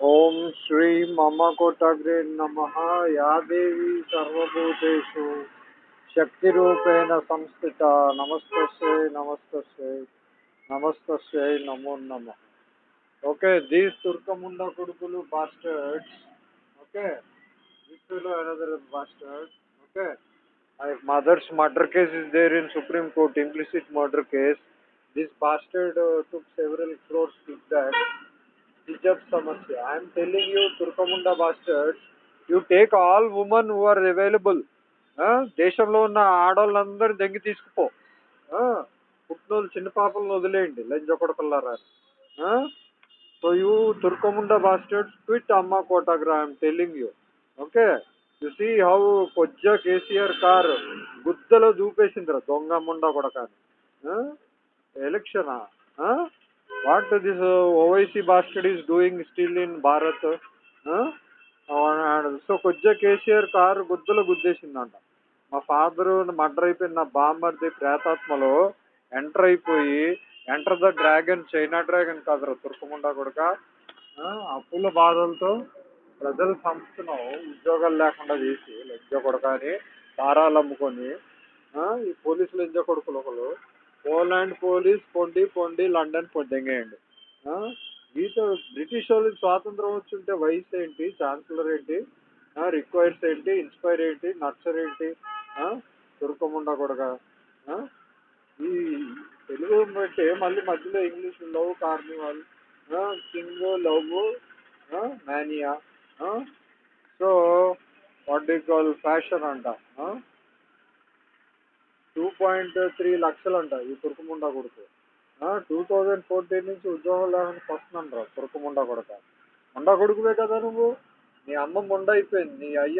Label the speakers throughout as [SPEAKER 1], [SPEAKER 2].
[SPEAKER 1] ఓం శ్రీ మమ కోటగ్రే నమ యా దేవి సర్వభూతేషు శక్తి రూపేణ సంస్థిత నమస్తస్యై నమస్తస్యై నమస్తస్యై నమో నమ ఓకే దీస్ తుర్కముండ కొడుకులు bastards okay this fellow another bastard okay my mother's murder case is there in supreme court implicit murder case this bastard uh, took several crores kickback hijab samasya i am telling you turkamunda bastards you take all women who are available. దేశంలో ఉన్న ఆడవాళ్ళందరూ దెంగి తీసుకుపో. పుట్టినోళ్ళు చిన్న పాపలను వదిలేయండి. లంచ కొడకల్లారా సో యూ తుర్కముండ బాస్టర్డ్స్ క్విట్ అమ్మ కోటాగ్రా I'm telling you okay you see how కొజ్జ KCR car గుద్దలో దూపేసిందిరా దొంగ ముండ కూడా కానీ ఎలక్షనా what this Owaisi basket is doing still in Bharat so కొద్దిగా కేసీఆర్ కారు గుద్దలు గుద్దేసిందంట. మా ఫాదర్ మర్డర్ అయిపోయిన నా బామ్మర్ది ప్రేతాత్మలో ఎంటర్ అయిపోయి enter the dragon China dragon కాదురా తుర్కముండా కొడుక. అప్పుల బాధలతో ప్రజల సంస్థను ఉద్యోగాలు లేకుండా చేసి లంజ కొడక అని దారాలు అమ్ముకొని ఈ పోలీసులు లంజ కొడుకులు ఒకరు పోలాండ్ పోలీస్ పొండి పొండి లండన్ పొందెంగేయండి. మీతో బ్రిటిష్ వాళ్ళకి స్వాతంత్రం వచ్చుంటే వయసు ఏంటి ఛాన్సలర్ ఏంటి రిక్వైర్స్ ఏంటి ఇన్స్పైర్ ఏంటి నర్సర్ ఏంటి తుర్కముండ కూడా ఈ తెలుగు బట్టి మళ్ళీ మధ్యలో English love carnival king love mania so what you call fashion అంట టూ పాయింట్ త్రీ లక్షలు అంట ఈ తుర్కముండ కొడుకు. టూ థౌజండ్ ఫోర్టీన్ నుంచి ఉద్యోగం లేకుండా వస్తున్నాను రా తుర్కముండ కొడక. ముండ కొడుకువే కదా నువ్వు? నీ అమ్మ ముండ అయిపోయింది. నీ అయ్య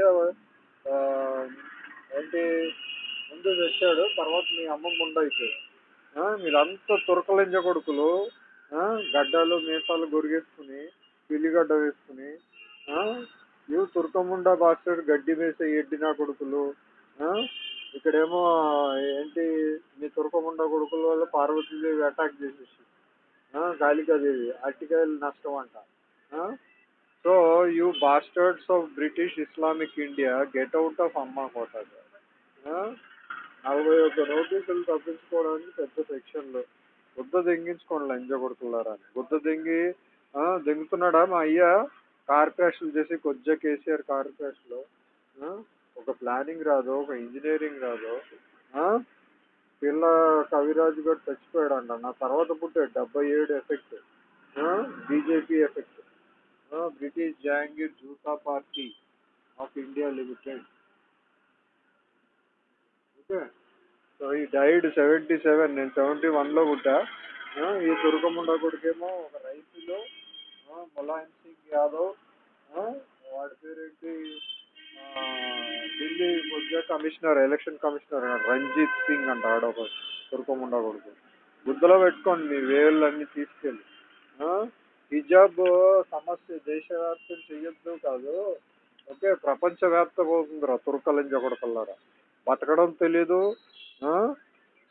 [SPEAKER 1] ఏంటి ముందు తెచ్చాడు తర్వాత మీ అమ్మ ముండ అయిపోయింది. మీరంతా తురకలింజ కొడుకులు. గడ్డలు మీసాలు గొరిగేసుకుని పిల్లిగడ్డ వేసుకుని ఇవి తురకముండ బాస్టర్ గడ్డి వేసే ఎడ్డినా కొడుకులు. ఇక్కడేమో ఏంటి మీ తురకముండ కొడుకుల వల్ల పార్వతీదేవి అటాక్ చేసేసి కాళికాదేవి అట్టికాయలు నష్టం అంట so you bastards of British Islamic India get out of అమ్మా కోట నలభై ఒక్క నోటీసులు తప్పించుకోవడానికి పెద్ద సెక్షన్లు. బుద్ధ దెంగించుకోండి లంజ కొడుకులారా బుద్ధ దెంగి దెంగుతున్నాడా మా అయ్య? కార్ క్రాష్లు చేసి కొజ్జ కేసీఆర్ కార్ క్రాష్లో ఒక ప్లానింగ్ రాదు ఒక ఇంజనీరింగ్ రాదు పిల్ల కవిరాజు గారు చచ్చిపోయాడంట. నా తర్వాత పుట్టాడు డెబ్బై ఏడు effect BJP effect British Jahangir జూతా party of India limited okay so he died seventy seven నేను సెవెంటీ వన్లో పుట్టా. ఈ తురకముండ కొడుకేమో ఒక రైతులో ములాయం సింగ్ యాదవ్ వాడి పేరేంటి? Delhi Mudra commissioner election commissioner Ranjit Singh అంట ఆడొక తుర్కముండ కొడుకు. గుద్దలో పెట్టుకోండి మీ వేళ్ళన్నీ తీసుకెళ్ళి. హిజాబ్ సమస్య దేశవ్యాప్తం చెయ్యొద్దు కాదు. ఓకే ప్రపంచవ్యాప్తం అవుతుందిరా తుర్కలింజ జగడకల్లారా బతకడం తెలీదు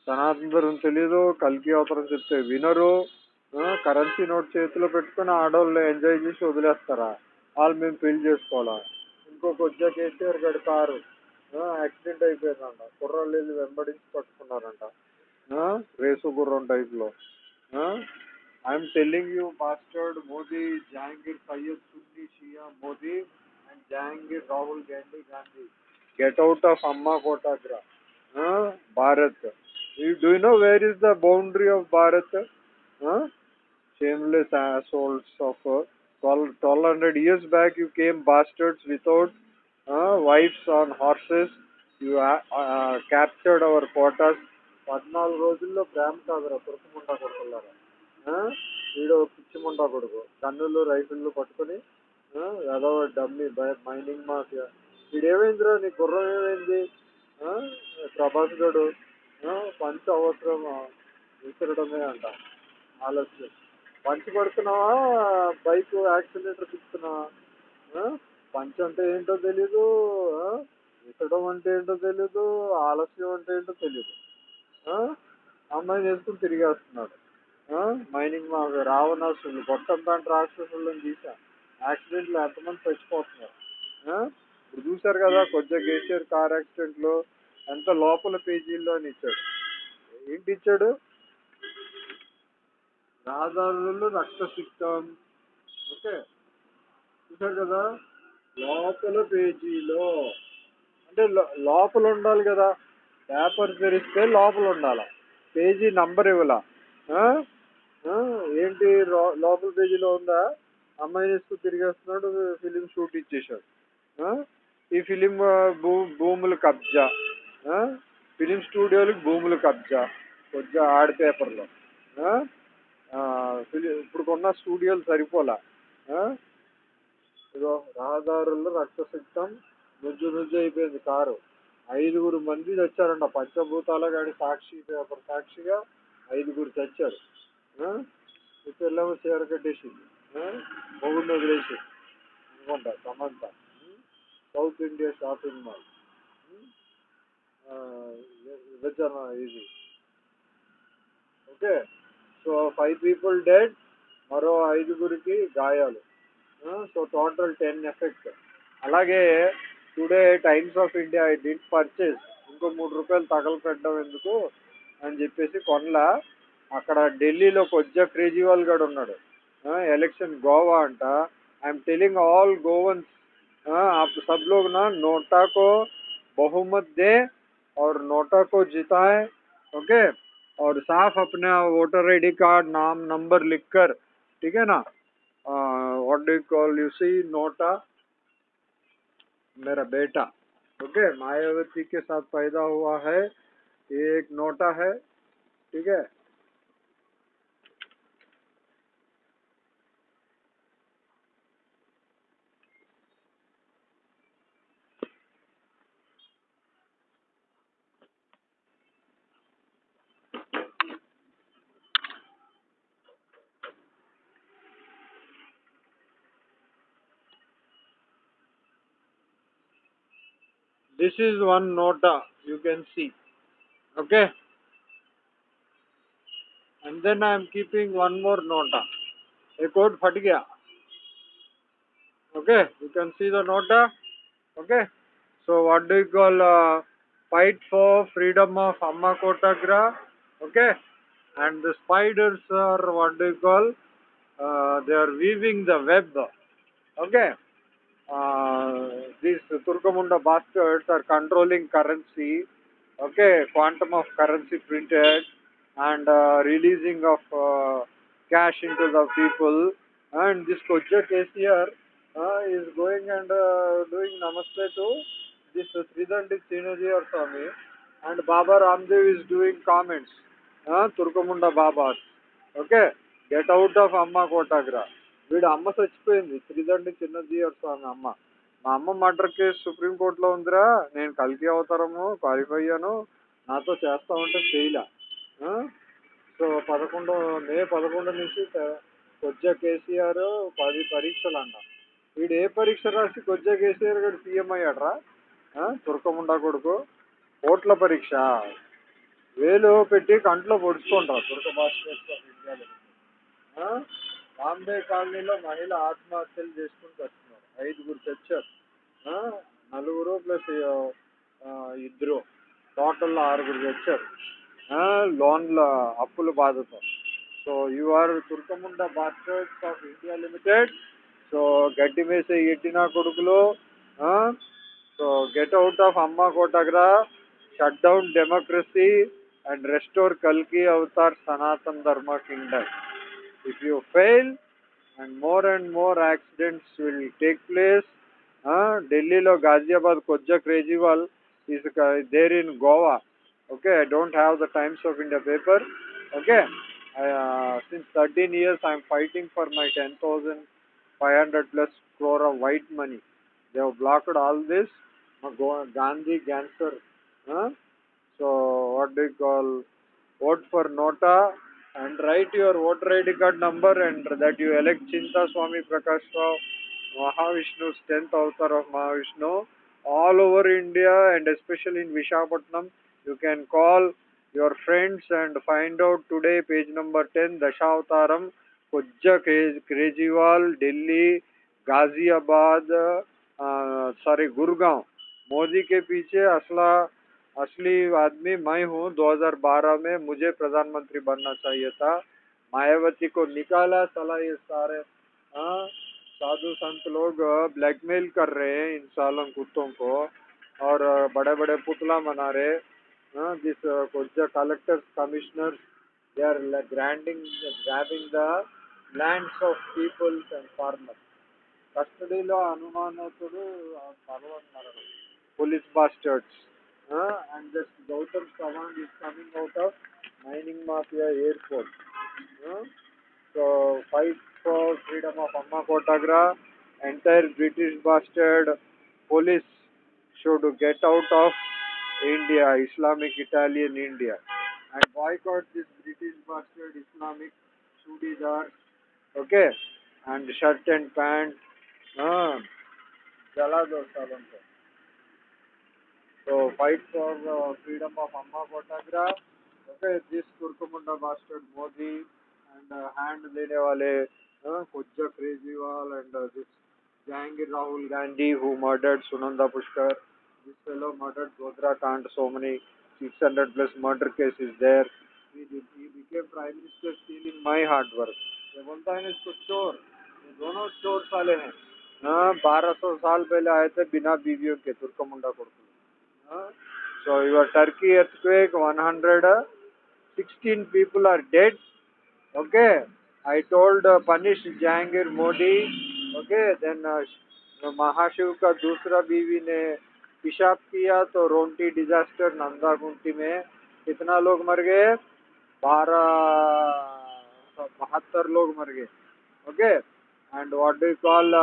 [SPEAKER 1] సనాతనం తెలీదు కల్కి అవతరం చెప్తే వినరు కరెన్సీ నోట్ చేతిలో పెట్టుకుని ఆడవాళ్ళు ఎంజాయ్ చేసి వదిలేస్తారా? వాళ్ళు మేము పెళ్ళి చేసుకోవాలా? ఇంకొక కొద్దిగా కేసీఆర్ గడి కారు. యాక్సిడెంట్ అయిపోయిందంట. కుర్రాళ్ళు వెళ్ళి వెంబడించి పట్టుకున్నారంట. రేసు గుర్రం టైప్లో I'm telling you bastard Modi Jahangir Syed Sunni Shia Modi and Jahangir Rahul Gandhi Gandhi. Get out of అమ్మా కోటాగ్రా. Bharat. Do know where is the boundary of Bharat? Shameless assholes of uh, 12, 1200 years back you came bastards without wives on horses you captured our Kotas పద్నాలుగు రోజుల్లో ప్రేమ కాదురా తురకముండా కొడుకులారా? వీడు పిచ్చిముండా కొడుకు. గన్నులు రైఫిళ్ళు పట్టుకొని ఏదో dummy mining mafia. వీడేమైందిరా నీ గుర్రం ఏమైంది? ప్రభాస్ గడు పంచ అవసరం విసరడమే అంట. ఆలోచన. పంచి పడుతున్నావా? బైక్ యాక్సిలేటర్ తిప్పుతున్నావా పంచ్ అంటే ఏంటో తెలీదు విసడం అంటే ఏంటో తెలీదు ఆలస్యం అంటే ఏంటో తెలీదు అమ్మాయి చేసుకుని తిరిగేస్తున్నాడు. మైనింగ్ మా రావణాసులు గొట్టం దాంట్లో రాక్షసులను తీసా యాక్సిడెంట్లు ఎంతమంది చచ్చిపోతున్నారు? ఇప్పుడు చూశారు కదా కొద్దిగా కేసీఆర్ కార్ యాక్సిడెంట్లో ఎంత లోపల పేజీల్లో అని ఇచ్చాడు. ఏంటి ఇచ్చాడు? రహదారులలో రక్తసిక్తం. ఓకే. చూశారు కదా? లోపల పేజీలో అంటే లో- లోపల ఉండాలి కదా. పేపర్ తెరిస్తే లోపల ఉండాలి? పేజీ నంబర్ ఇవ్వాల? ఏంటి లో- లోపల పేజీలో ఉందా? అమ్మాయి వేసుకు తిరిగేస్తున్నాడు ఫిలిం షూట్ ఇచ్చేసాడు ఈ ఫిలిం భూ భూముల కబ్జా. ఫిలిం స్టూడియోలకు భూముల కబ్జా. కొద్దిగా ఆడ పేపర్లో. ఫిలి ఇప్పుడు కొన్న స్టూడియోలు సరిపోలా? ఇదో రహదారుల్లో రక్తసిక్తం నుజ్జు నుజ్జు అయిపోయింది కారు. ఐదుగురు మంది చచ్చారంట పంచభూతాల గాడి సాక్షి పేపర్ సాక్షిగా ఐదుగురు చచ్చారు ఇప్పుడు చీర కట్టేసింది. ఆ? మొగుడిని వదిలేసి అనుకుంటా Samantha. South India shopping mall. విభజన ఇది. Okay? So five people dead మరో ఐదుగురికి గాయాలు. సో టోటల్ టెన్ ఎఫెక్ట్ అలాగే today Times of India I didn't purchase ఇంకో మూడు రూపాయలు తగలపెట్టడం ఎందుకు అని చెప్పేసి కొనలా అక్కడ ఢిల్లీలో కొద్దిగా కేజ్రీవాల్ గడు ఉన్నాడు ఎలక్షన్ గోవా అంట ఐఎమ్ టెలింగ్ ఆల్ गोवंस आप सब लोग ना नोटा को बहुमत दे और नोटा को जिताए ओके और साफ अपना वोटर आईडी कार्ड नाम नंबर लिखकर ठीक है ना what you call, you see NOTA मेरा बेटा ओके मायावती के साथ पैदा हुआ है, ये एक नोटा है, ठीक है? this is one nota you can see. Okay? And then I am keeping one more nota. A code phat gaya. Okay? You can see the nota. Okay? So what do you call uh, fight for freedom of amma kotagra okay? And the spiders are what do you call uh, they are weaving the web. Okay? These Turkamunda bastards are controlling currency, okay, quantum of currency printed and uh, releasing of uh, cash into the people. And this Koja KCR uh, is going and doing namaste to this Tridandi Sinaji or Swami, and Baba Ramdev is doing comments, uh, Turkamunda Babas. Okay, get out of Amma Kotagra. వీడు అమ్మ చచ్చిపోయింది. శ్రీదండి చిన్నజీయర్ స్వామి అమ్మ. మా అమ్మ murder case సుప్రీంకోర్టులో ఉందిరా. నేను కలిపి అవతారము క్వాలిఫై అయ్యాను. నాతో చేస్తా ఉంటే చేయలే. సో పదకొండు మే పదకొండు నుంచి కొద్దిగా కేసీఆర్ పది పరీక్షలు అంట వీడు ఏ పరీక్ష రాసి కొద్దిగా కేసీఆర్ గారు సీఎం అయ్యాడరా? ఆ? కొడుకు. కోట్ల పరీక్ష. వేలు పెట్టి కంట్లో పొడుచుకుంటారు. తుర్క భాష బాంబే కాలనీలో మహిళ ఆత్మహత్యలు చేసుకుని వస్తున్నారు ఐదుగురు చచ్చారు. నలుగురు ప్లస్ ఇద్దరు. టోటల్లో ఆరుగురు చచ్చారు. లోన్ల అప్పుల బాధతో. So you are తుర్కముండ bastards of India limited. So గడ్డి మేసే ఎట్టినా కొడుకులు సో గెట్ అవుట్ ఆఫ్ అమ్మ కోటగ్రా shut down democracy and restore కల్కి avatar Sanatan Dharma kingdom. if you fail and more and more accidents will take place uh, ఢిల్లీలో Ghaziabad కొజ్జా Kejriwal is uh, there in Goa. Okay, I don't have the Times of India paper. Okay, I, uh, since 13 years I am fighting for my 10,500 plus crore of white money. They have blocked all this. Uh, Go- Gandhi cancer. Huh? So what do you call? Vote for Nota and write your voter ID card number and that you elect Chinta Swami Prakash Rao, Mahavishnu's 10th avatar of Mahavishnu. All over India and especially in Vishakhapatnam, you can call your friends and find out today page number 10 Dashavataram, Kujja Kej- Kejriwal, Delhi, Ghaziabad sorry Gurgaon Modi के पीछे असला असली आदमी मैं हूँ 2012 में मुझे प्रधानमंत्री बनना चाहिए था मायावती को निकाला साला ये सारे हाँ, साधु संत लोग ब्लैकमेल कर रहे हैं इन सालों कुत्तों को और बड़े बड़े पुतला मना रहे हाँ, दिस कुछ collectors commissioners they are like grinding, grabbing the lands of peoples and farmers. కస్టడీలో అనుమానితుడు పర్వన్నాడు police bastards And this Gautam Savan is coming out of mining mafia airport. Hmm? So fight for freedom of Amma Kotagra. Entire British bastard police should get out of India, Islamic Italian India, and boycott this British bastard Islamic Sudidar. Okay, and shirt and pant. Hmm? So fight for uh, freedom of Amma photograph, okay, this Turkamunda bastard Modi and uh, hand dene wale, uh, Kujja Krejewal and uh, this Jahangir Rahul Gandhi who murdered Sunanda Pushkar, this fellow murdered Godra Kant, so many 600 plus murder cases there. He, did, he became prime minister stealing my hard work. ये बोलता है ना इसको चोर ये दोनों चोर साले हैं हाँ बारह सौ साल पहले आए थे बिना बीवियों के तुर्कमुंडा कोडकुल हाँ so your Turkey earthquake 116 people are dead okay I told uh, punish Jahangir Modi okay then uh, महाशिव का दूसरा बीवी ने पेशाब किया तो रोंटी डिजास्टर नंदा गुंटी में कितना लोग मर गए बारह बहत्तर लोग मर गए okay and what do call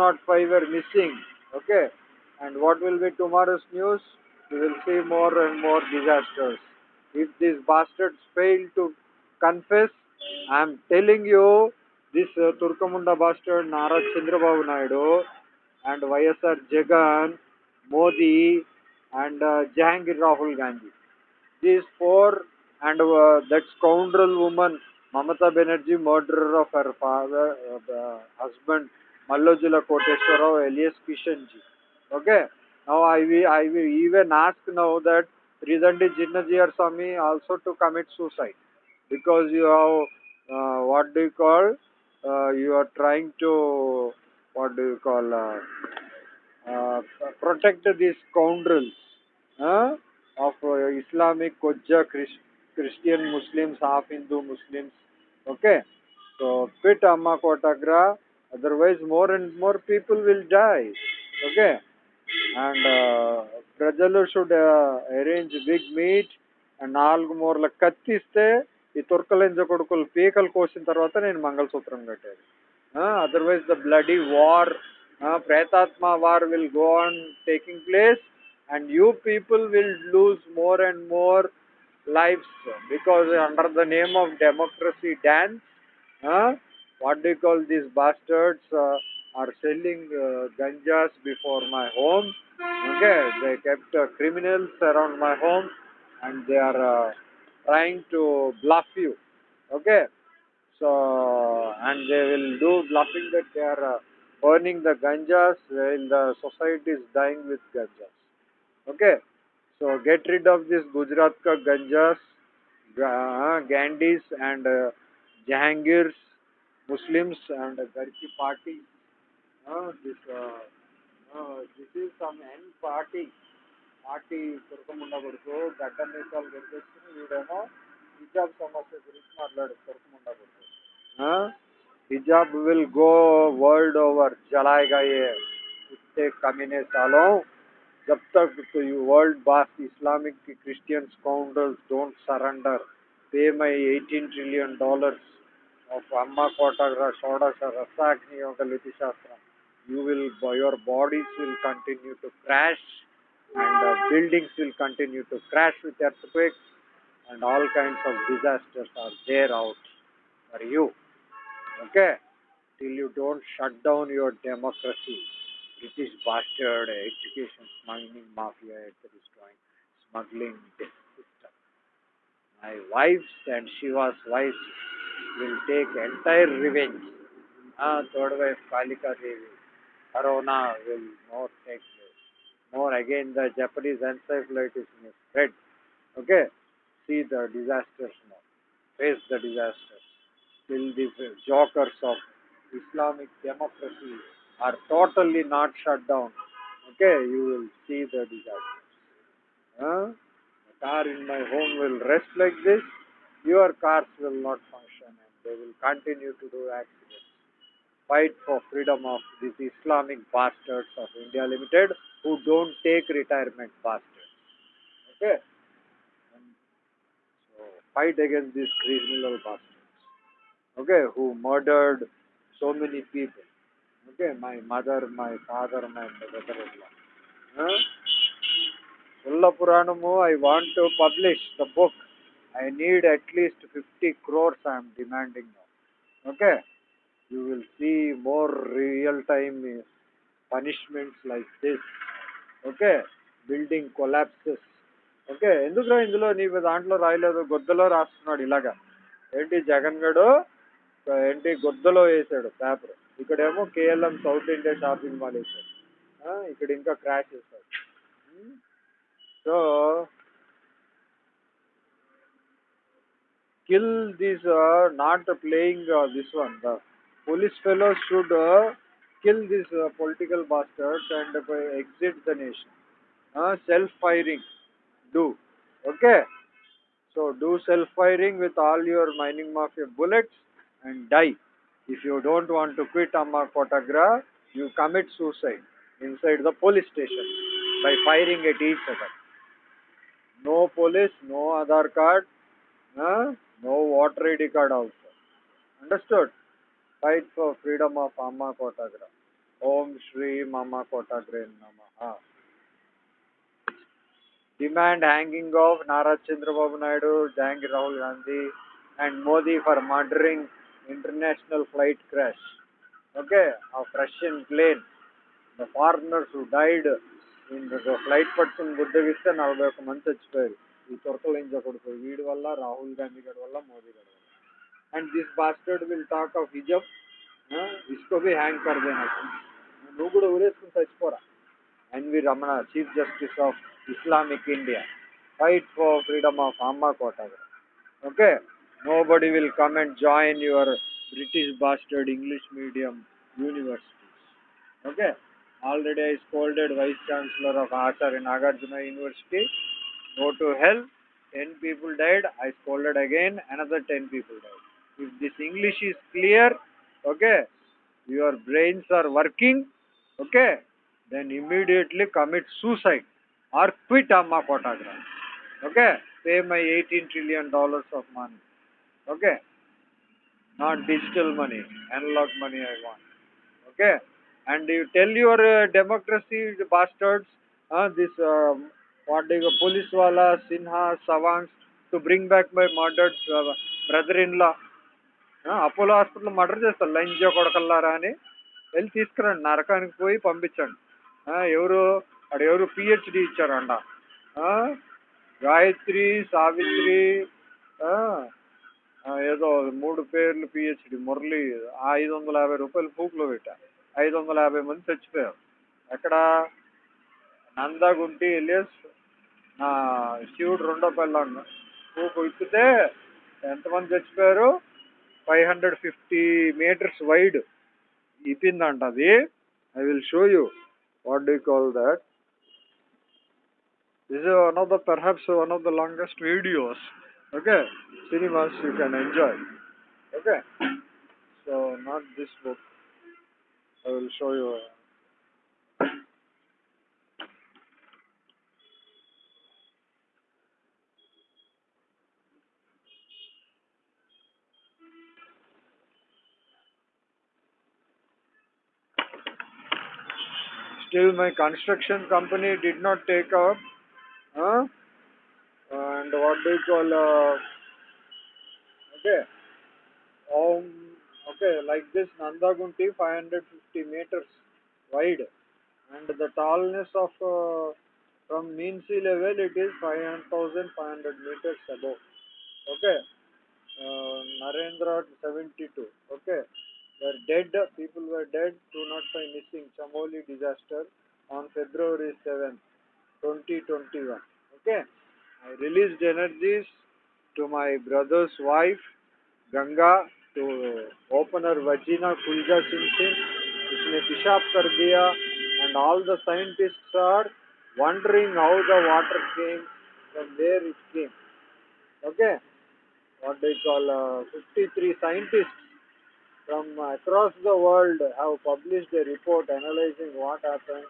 [SPEAKER 1] 205 were missing okay? And what will be tomorrow's news? We will see more and more disasters. If these bastards fail to confess i am telling you this uh, turkamunda bastard nara chandrababu naidu and ysr jagan modi and uh, jahangir rahul gandhi. These four and uh, that scoundrel woman mamata banerjee murderer of her father uh, husband Mallojula Koteshwara alias Kishanji. Okay. Now I will, I will even ask now that Ridandi Jinnajiyar Swami also to commit suicide because you have uh, what do you call uh, you are trying to what do you call uh, uh, protect these scoundrels uh, of uh, Islamic Kojja Chris, Christian Muslims, half Hindu Muslims. Okay, so quit Amma Kotagra, otherwise more and more people will die. Okay, and uh, ప్రజలు should arrange big meet and నాలుగు మూరల కత్తిస్తే ఈ తుర్కలింజ కొడుకులు పీకలు కోసిన తర్వాత నేను మంగళసూత్రం కట్టేది otherwise the bloody war ప్రేతాత్మ war will go on taking place and you people will lose more and more lives because under the name of democracy dance uh, what do you call these bastards uh, are selling uh, ganjas before my home? Okay they kept uh, criminals around my home and they are uh, trying to bluff you. Okay so and they will do bluffing that they are uh, earning the ganjas while the society is dying with ganjas. Okay so get rid of this Gujarat ka ganjas, uh, Gandhis and uh, Jahangirs, Muslims and uh, Garki party. Uh, this, uh, uh, this is some N party. Party తురకముండ కొడుకు గడ్డ మీసాలు గడిపేసుకుని వీడేమో హిజాబ్ సమస్య గురించి మాట్లాడు తురకముండ కొడుకు hijab will go world over जलाएगा ये कुत्ते कमीने सालों जब तक तो you world boss Islamic Christian scoundrels don't surrender, pay my 18 trillion dollars of Amma Kotagra Shodasha Rasagni Yoga Liti Shastra. You will, your bodies will continue to crash and buildings will continue to crash with earthquakes and all kinds of disasters are there out for you. Okay? Till you don't shut down your democracy. British bastard education smuggling mafia destroying smuggling this system. My wives and Shiva's wives will take entire revenge. Ah, third wife Kalika Devi, Corona will not take place. More again, the Japanese encephalitis may spread. Okay, see the disasters now. Face the disasters. Till these jokers of Islamic democracy are totally not shut down. Okay, you will see the disasters. Huh? The car in my home will rest like this. Your cars will not function they will continue to do accidents. Fight for freedom of these Islamic bastards of India Limited who don't take retirement bastards. Okay? And so fight against these criminal bastards. Okay, who murdered so many people. Okay, my mother, my father, my brother-in-law. Huh? Ulla Puranamu, I want to publish the book. I need at least 50 crores I am demanding now. Okay? You will see more real time punishments like this. Okay building collapses okay ఎందుకురా ఇందులో నీ దాంట్లో రాయలేదు? గొద్దలో రాస్తున్నాడు ఇలాగా. ఏంటి జగన్ గడు? ఏంటి గొద్దలో వేసాడు పేపర్. ఇక్కడేమో KLM south India shopping mall వేసాడు. ఇక్కడ ఇంకా క్రాష్ చేశాడు. Hmm? So kill this uh, not playing uh, this one. The police fellows should uh, kill these uh, political bastards and uh, exit the nation. Uh, self firing do. Okay? So do self firing with all your mining mafia bullets and die. If you don't want to quit amma kotagra you commit suicide inside the police station by firing at each other. No police no Aadhaar card. Huh? No water ID card also. Understood? Fight for freedom of Amma Kotagra. Om Shri Mama Kotagre Namaha. Demand hanging of Nara Chandrababu Naidu, jang Rahul Gandhi and Modi for murdering international flight crash. Okay, a Russian plane. The foreigners who died in the flight person Buddhavista Nalbaku Manchachpayal. మంది చచ్చిపోయారు ఈ తొరకలించ కొడుకు వీడి వల్ల రాహుల్ గాంధీ గారి వల్ల మోదీ గారి వల్ల and this bastard will talk of హిజబ్ ఇస్కో B hang కర్ దేనా నువ్వు కూడా ఊరేసుకుని చచ్చిపోరా NV Ramana chief justice of Islamic India fight for freedom of అమ్మా కోటాగర్ okay nobody will come and join your British bastard English medium universities okay already i scolded vice chancellor of acharya nagarjuna university go to hell 10 people died i scolded again another 10 people died. If this english is clear okay your brains are working okay then immediately commit suicide or quit amma kotagra okay pay my 18 trillion dollars of money okay. Not digital money analog money i want okay. And you tell your uh, democracy bastards uh, this uh, what do you police wala sinha savangs to bring back my murdered uh, brother-in-law. Apollo hospital murder చేస్తారు. లంజ కొడకల్లారా అని. వెళ్ళి తీసుకురండి. నరకానికి పోయి పంపించండి. ఎవరు అక్కడ ఎవరు పిహెచ్డి ఇచ్చారంట. గాయత్రి సావిత్రి ఆ, ఏదో మూడు పేర్లు పిహెచ్డి మురళి ఐదు వందల యాభై రూపాయలు పూకులో పెట్టా. ఐదు వందల యాభై మంది చచ్చిపోయారు. ఎక్కడ? నందగుంటి ఎలియస్ శివుడు రెండో పిల్లాడు పూకు ఇప్పితే ఎంతమంది చచ్చిపోయారు five hundred fifty meters wide ఇప్పిందంట అది I will show you what do call that This is one of the perhaps one of the longest videos. Okay, cinemas you can enjoy. Okay, so not this book. I will show you. Still, my construction company did not take up. Huh? And what do you call? Uh, okay. Um, okay, like this Nandagunti, 550 meters wide, and the tallness of uh, from mean sea level it is 5,500 meters above. Okay, uh, Narendra 72. Okay, were dead. People were dead. 205 missing. Chamoli disaster on February 7th, 2021. Okay, I released energies to my brother's wife Ganga to open her vagina kulja sin उसने पेशाब कर दिया and all the scientists are wondering how the water came from where it came okay what they call uh, 53 scientists from across the world have published a report analyzing what happened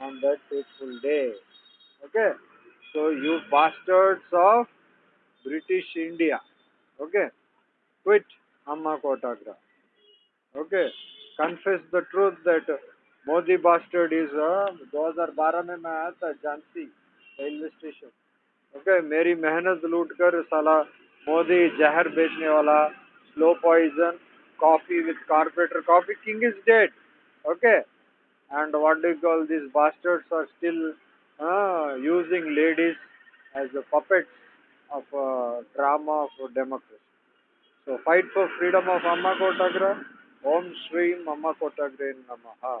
[SPEAKER 1] on that fateful day okay so you bastards of british india okay quit amma kotagra okay confess the truth that Modi bastard is 2012 में मैं आया था Jhansi railway station okay मेरी मेहनत लूट कर साला मोदी जहर बेचने वाला slow poison coffee with carpenter. Coffee King is dead. Okay. And what do you call these bastards are still uh, using ladies as the puppets of uh, drama for democracy. So fight for freedom of Amma Kotagra. Om Shri Amma Kotagra Namaha.